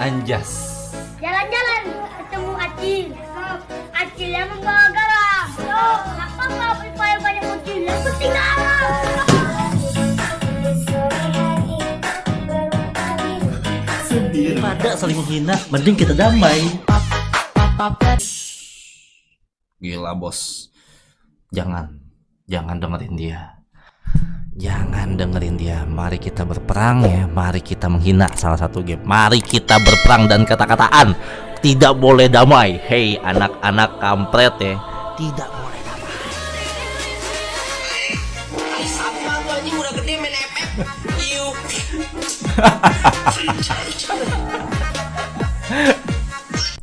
Anjas. Jalan-jalan ketemu Acil. Acil yang membawa garam. Yo, kenapa nggak beli banyak Acil? Yang penting garam. Daripada saling menghina, mending kita damai. Gila bos. Jangan, jangan dengerin dia. Dengerin dia. Mari kita berperang ya. Mari kita menghina salah satu game. Mari kita berperang dan kata-kataan. Tidak boleh damai. Hei anak-anak kampret ya. Tidak boleh damai.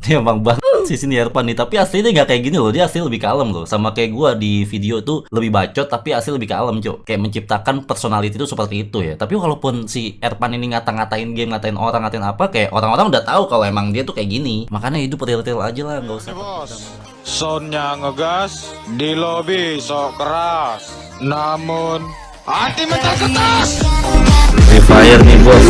Dia emang banget sih sini Erpan nih Tapi aslinya nggak kayak gini loh. Dia asli lebih kalem loh. Sama kayak gua di video tuh Lebih bacot Tapi asli lebih kalem cok Kayak menciptakan personality itu seperti itu ya. Tapi walaupun si Erpan ini ngata-ngatain game Ngatain orang Ngatain apa Kayak orang-orang udah tahu Kalau emang dia tuh kayak gini. Makanya hidup real-real aja lah Nggak usah. Bos, soundnya ngegas, di lobby sok keras, namun hati mental ketas. Free Fire nih bos